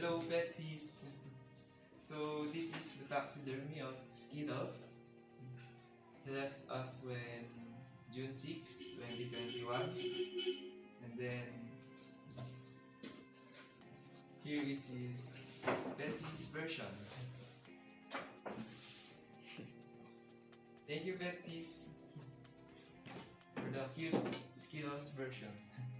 Hello, Betsy's. So, this is the taxidermy of Skittles. He left us when June 6, 2021. And then, here is his Betsy's version. Thank you, Betsy's, for the cute Skittles version.